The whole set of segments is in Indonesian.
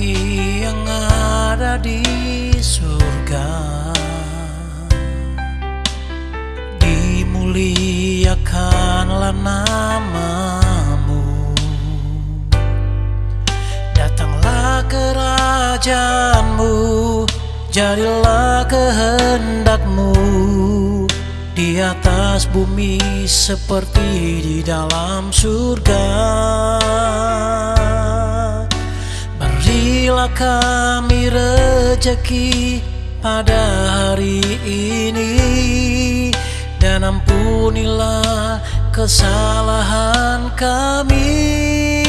kami yang ada di surga. Dimuliakanlah namamu. Datanglah kerajaanmu Jadilah kehendakmu Di atas bumi seperti di dalam surga. Berilah kami rejeki pada hari ini Dan ampunilah kesalahan kami.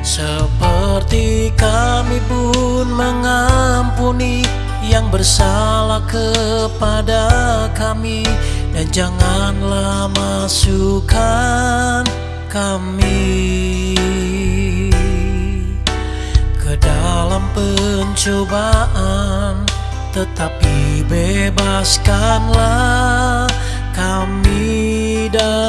Seperti kami pun mengampuni yang bersalah kepada kami Dan janganlah masukkan kami pencobaan Tetapi bebaskanlah kami dari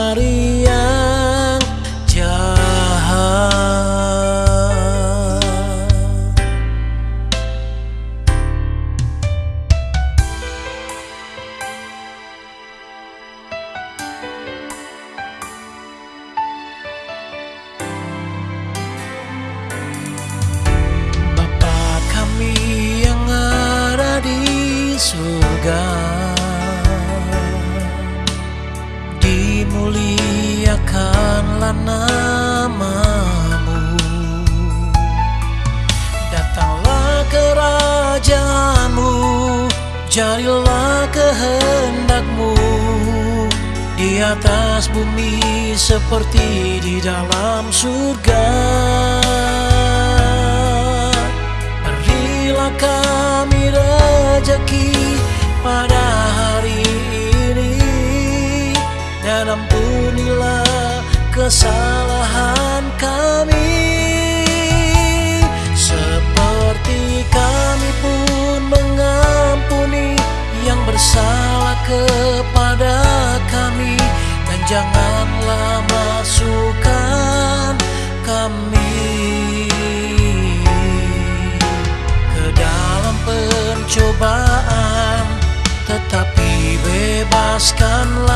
Dimuliakanlah namamu. Datanglah kerajaanmu Jadilah kehendakmu. Di atas bumi seperti di dalam surga. Berilah kami rejeki kesalahan kami Seperti kami pun mengampuni yang bersalah kepada kami. Dan janganlah masukkan kami ke dalam pencobaan Tetapi bebaskanlah